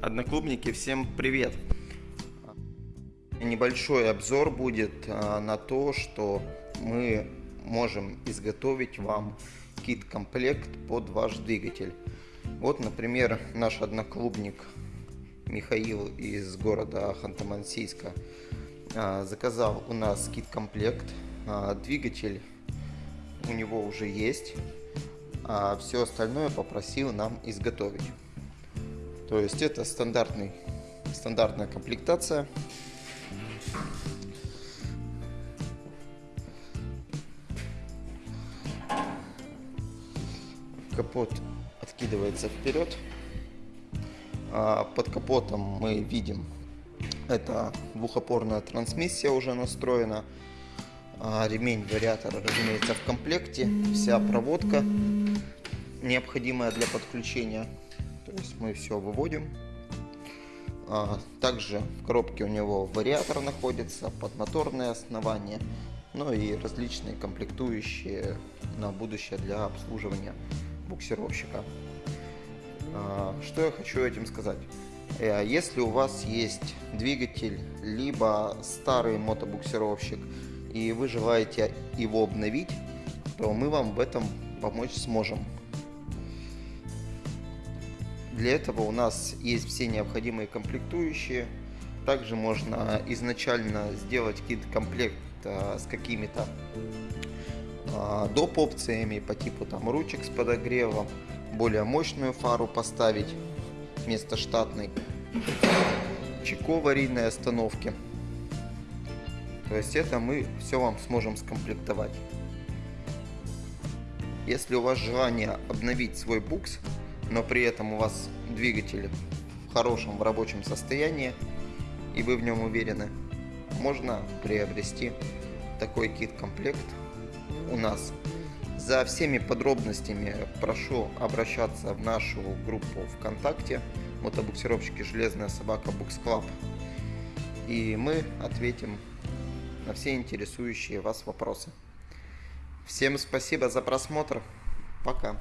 Одноклубники, всем привет! Небольшой обзор будет а, на то, что мы можем изготовить вам кит-комплект под ваш двигатель. Вот, например, наш одноклубник Михаил из города Ханты-Мансийска а, заказал у нас кит-комплект. А, двигатель у него уже есть, а все остальное попросил нам изготовить. То есть это стандартный, стандартная комплектация. Капот откидывается вперед. А под капотом мы видим, это двухопорная трансмиссия уже настроена. А ремень вариатора, разумеется, в комплекте. Вся проводка необходимая для подключения то есть мы все выводим. А, также в коробке у него вариатор находится, подмоторное основание, ну и различные комплектующие на будущее для обслуживания буксировщика. А, что я хочу этим сказать? Э, если у вас есть двигатель, либо старый мотобуксировщик, и вы желаете его обновить, то мы вам в этом помочь сможем. Для этого у нас есть все необходимые комплектующие. Также можно изначально сделать кит-комплект а, с какими-то а, доп. опциями по типу там ручек с подогревом, более мощную фару поставить вместо штатной, чеко аварийной остановки. То есть это мы все вам сможем скомплектовать. Если у вас желание обновить свой букс, но при этом у вас двигатель в хорошем в рабочем состоянии и вы в нем уверены, можно приобрести такой кит-комплект у нас. За всеми подробностями прошу обращаться в нашу группу ВКонтакте мотобуксировщики Железная собака Букс Club и мы ответим на все интересующие вас вопросы. Всем спасибо за просмотр. Пока.